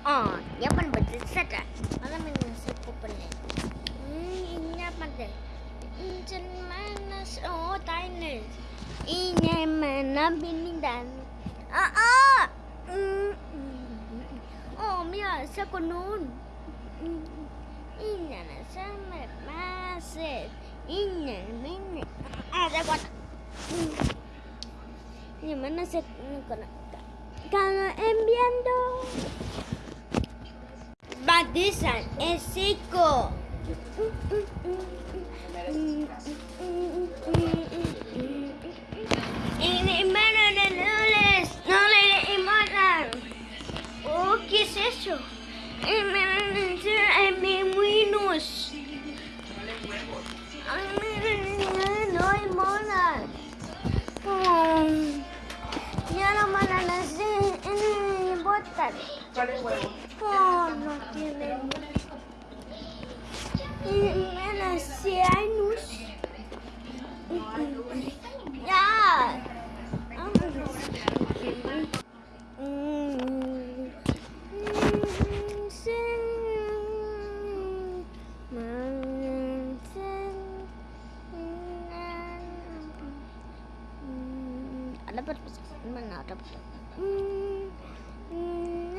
Oh, dia kan berdesak kan? Malam ini sepupunya. Hmm, ini apa deh? Injen mana? Oh, tiny. Ini mana binidan? Ah, ah. Hmm, hmm. Oh, Mia, sa. Ini na sama maset. Ini ini. Ah, saya kuat. Ini mana saya kena? This one es seco. No le oh, ¿qué es eso? Dale, ¿cuál es huevo? Oh, 嗯